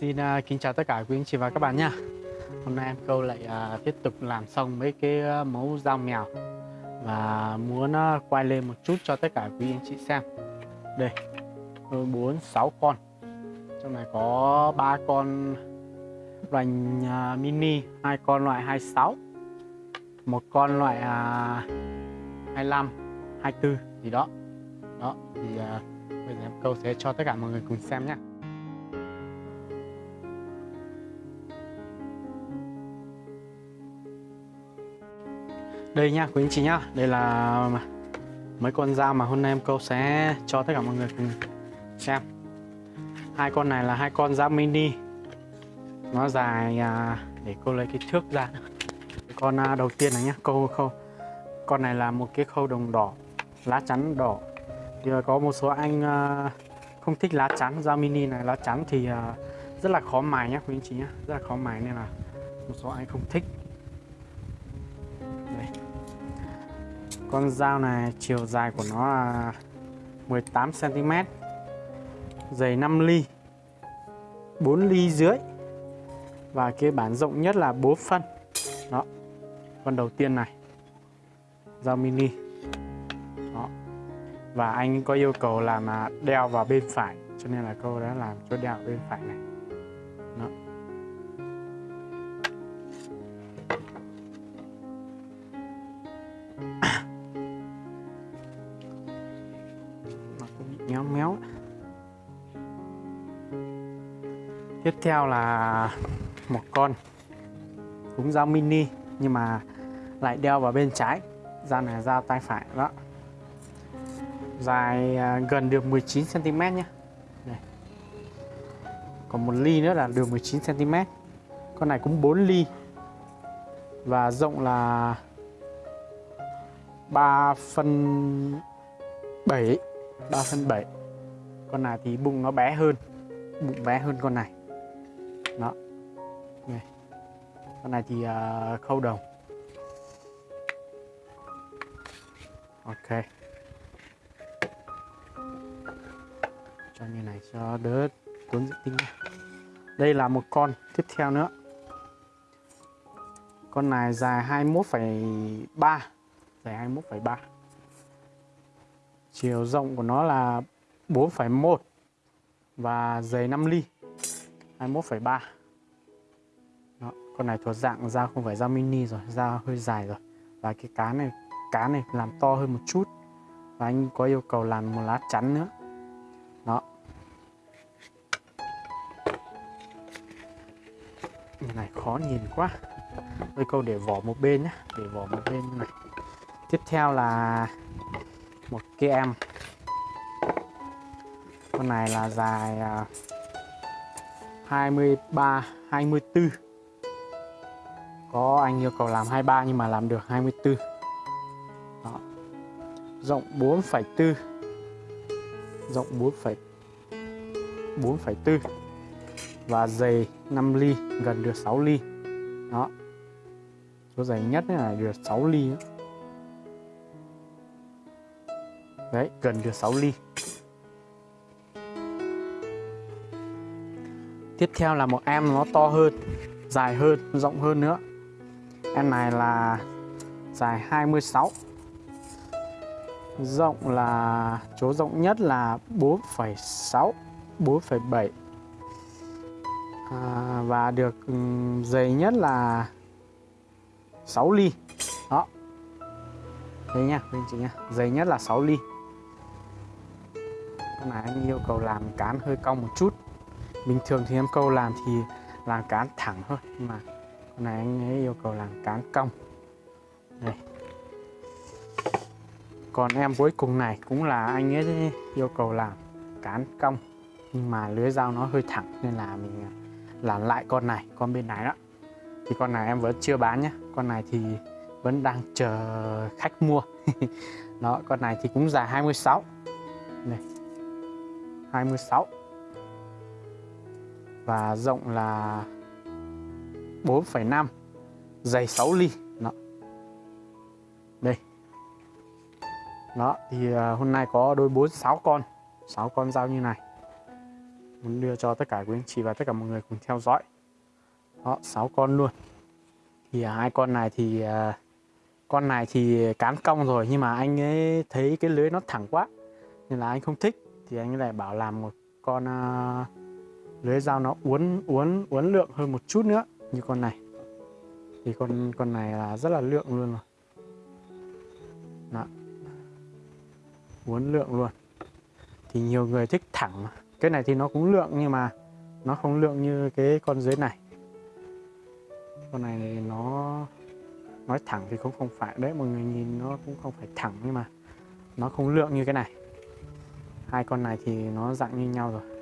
Xin uh, kính chào tất cả quý anh chị và các bạn nha. Hôm nay em câu lại uh, tiếp tục làm xong mấy cái uh, mẫu dao mèo Và muốn uh, quay lên một chút cho tất cả quý anh chị xem. Đây, đôi 4, 6 con. Trong này có ba con loại uh, mini, hai con loại 26 một con loại uh, 25, 24 gì đó. Đó, thì uh, bây giờ em câu sẽ cho tất cả mọi người cùng xem nhé đây nha quý anh chị nhá. Đây là mấy con dao mà hôm nay em câu sẽ cho tất cả mọi người cùng xem. Hai con này là hai con dao mini. Nó dài à, để cô lấy cái thước ra. Con à, đầu tiên này nhá câu khâu con này là một cái khâu đồng đỏ lá chắn đỏ. Thì à, có một số anh à, không thích lá chắn dao mini này. Lá chắn thì à, rất là khó mài nhá quý anh chị nhá. Rất là khó mài nên là một số anh không thích. Con dao này chiều dài của nó là 18 cm. Dày 5 ly. 4 ly dưới. Và cái bản rộng nhất là 4 phân. Đó. Con đầu tiên này. Dao mini. Đó. Và anh có yêu cầu làm đeo vào bên phải, cho nên là câu đã làm cho đeo bên phải này. Tiếp theo là một con cũng dao mini, nhưng mà lại đeo vào bên trái. Dao này dao tay phải, đó. Dài à, gần được 19 cm nhé Đây. còn một ly nữa là được 19 cm con này cũng 4 ly. Và rộng là 3 phân 7 3 phân 7 con này thì bụng nó bé hơn, bụng bé hơn con này đó. Này. con này thì uh, khâu đồng ok. Cho như này cho đỡ tốn diện tinh đây là một con tiếp theo nữa. Con này dài 21,3 dài 21,3 Chiều rộng của nó là 4,1 và dày 5 ly. 21,3 Đó, con này thuộc dạng dao không phải dao mini rồi, dao hơi dài rồi. Và cái cá này cá này làm to hơn một chút. Và anh có yêu cầu làm một lá chắn nữa. Đó. Cái này khó nhìn quá. Tôi câu để vỏ một bên nhé để vỏ một bên như này. Tiếp theo là một cái em. Con này là dài à, 23 24 có anh yêu cầu làm 23 nhưng mà làm được 24 Đó. rộng 4,4 rộng 4, 4,4 và dày 5 ly gần được 6 ly đó số dày nhất là được 6 ly nữa. Đấy, gần được 6 ly. Tiếp theo là một em nó to hơn, dài hơn, rộng hơn nữa. Em này là dài 26. Rộng là chỗ rộng nhất là 4,6, 4,7. À, và được ừ, dày nhất là 6 ly. Đó. Đấy nha, anh chị nha. Dày nhất là 6 ly con này anh yêu cầu làm cán hơi cong một chút bình thường thì em câu làm thì làm cán thẳng thôi, nhưng mà con này anh ấy yêu cầu làm cán cong. Đây. Còn em cuối cùng này cũng là anh ấy yêu cầu làm cán cong, nhưng mà lưới dao nó hơi thẳng nên là mình à, làm lại con này, con bên này đó. Thì con này em vẫn chưa bán nhé con này thì vẫn đang chờ khách mua. Đó, con này thì cũng dài 26 này 26 và rộng là 4,5 dày 6 ly. Đó. đây. Đó thì à, hôm nay có đôi 4 6 con. 6 con dao như này. Muốn đưa cho tất cả quý anh chị và tất cả mọi người cùng theo dõi. Đó sáu con luôn. Thì à, hai con này thì à, con này thì cán cong rồi nhưng mà anh ấy thấy cái lưới nó thẳng quá nên là anh không thích. Thì anh ấy lại bảo làm một con uh, lưới dao nó uốn uốn uốn lượng hơn một chút nữa. Như con này. Thì con con này là rất là lượng luôn rồi. Đó. uốn lượng luôn. Thì nhiều người thích thẳng. Cái này thì nó cũng lượng nhưng mà nó không lượng như cái con dưới này. Con này thì nó, nói thẳng thì cũng không phải. Đấy, mọi người nhìn nó cũng không phải thẳng nhưng mà nó không lượng như cái này. Hai con này thì nó dạng như nhau rồi.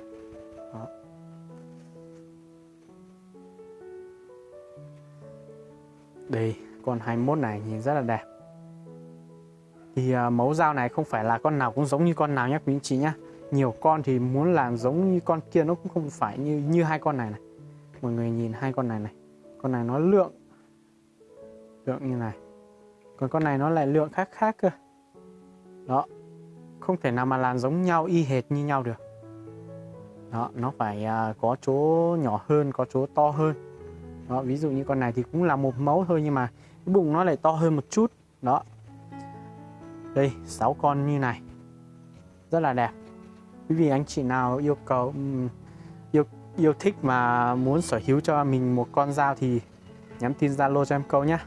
Đây con 21 này nhìn rất là đẹp. Thì uh, mẫu dao này không phải là con nào cũng giống như con nào nhé quý anh chị nhé nhiều con thì muốn làm giống như con kia nó cũng không phải như như hai con này này. Mọi người nhìn hai con này này. Con này nó lượng lượng như này. Còn con này nó lại lượng khác khác cơ. Đó không thể nào mà làm giống nhau y hệt như nhau được. Đó nó phải uh, có chỗ nhỏ hơn có chỗ to hơn đó ví dụ như con này thì cũng là một mẫu thôi nhưng mà cái bụng nó lại to hơn một chút. Đó. Đây 6 con như này. Rất là đẹp. Quý vị anh chị nào yêu cầu yêu yêu thích mà muốn sở hữu cho mình một con dao thì nhắn tin zalo cho em câu nhé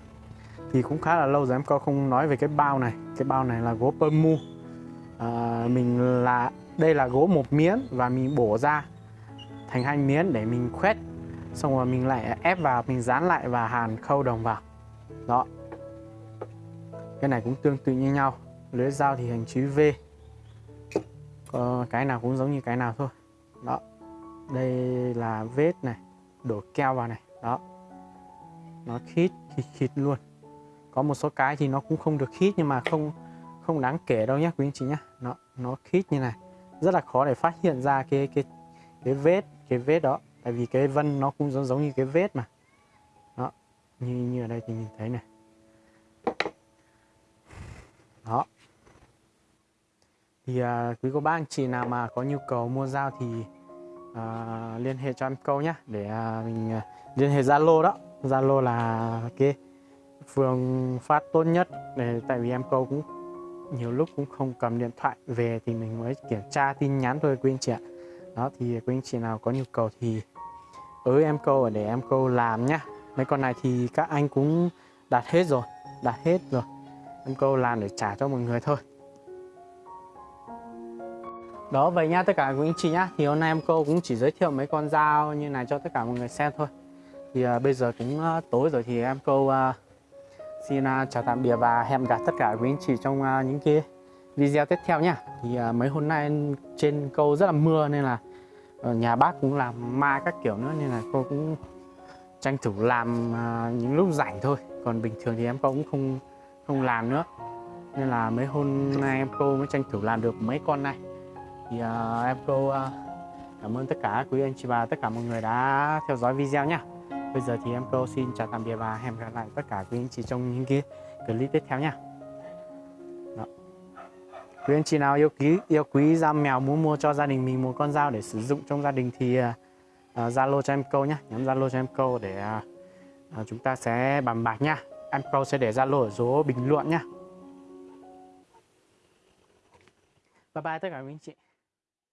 thì cũng khá là lâu rồi em câu không nói về cái bao này. Cái bao này là gỗ mu. À, mình là đây là gỗ một miếng và mình bổ ra thành hai miếng để mình khoét xong rồi mình lại ép vào, mình dán lại và hàn khâu đồng vào đó. Cái này cũng tương tự như nhau. Lưới dao thì hình chữ V. Có cái nào cũng giống như cái nào thôi. Đó. Đây là vết này, đổ keo vào này. Đó. Nó khít khít khít luôn. Có một số cái thì nó cũng không được khít nhưng mà không không đáng kể đâu nhé quý anh chị nhé nó nó khít như này. Rất là khó để phát hiện ra cái cái cái vết cái vết đó tại vì cái vân nó cũng giống giống như cái vết mà. Đó như như ở đây thì nhìn thấy này. Đó. Thì à, quý cô bác anh chị nào mà có nhu cầu mua dao thì à, liên hệ cho em câu nhé để à, mình à, liên hệ Zalo đó. Zalo là cái phương phát tốt nhất để tại vì em câu cũng nhiều lúc cũng không cầm điện thoại về thì mình mới kiểm tra tin nhắn thôi quý anh chị ạ. Đó thì quý anh chị nào có nhu cầu thì ới em câu để em câu làm nhá. Mấy con này thì các anh cũng đặt hết rồi đặt hết rồi. Em câu làm để trả cho mọi người thôi. Đó vậy nhá tất cả quý anh chị nhá. Thì hôm nay em cô cũng chỉ giới thiệu mấy con dao như này cho tất cả mọi người xem thôi. Thì uh, bây giờ cũng uh, tối rồi thì em cô uh, à, xin uh, chào tạm biệt và hẹn gặp tất cả quý anh chị trong uh, những cái video tiếp theo nhá. Thì uh, mấy hôm nay trên câu rất là mưa nên là Ờ, nhà bác cũng làm ma các kiểu nữa nên là cô cũng tranh thủ làm à, những lúc rảnh thôi. Còn bình thường thì em cô cũng không không làm nữa. Nên là mấy hôm nay em cô mới tranh thủ làm được mấy con này. Thì uh, em cô uh, cảm ơn tất cả quý anh chị và tất cả mọi người đã theo dõi video nhá. Bây giờ thì em cô xin chào tạm biệt và hẹn gặp lại tất cả quý anh chị trong những cái clip tiếp theo nha quý anh chị nào yêu quý yêu quý dao mèo muốn mua cho gia đình mình một con dao để sử dụng trong gia đình thì à, à, zalo uh, cho em câu nhé, nhắn zalo cho em câu để uh, chúng ta sẽ bàn bạc nhá. Em câu sẽ để zalo ở số bình luận nhá. Bye bye tất cả quý anh chị.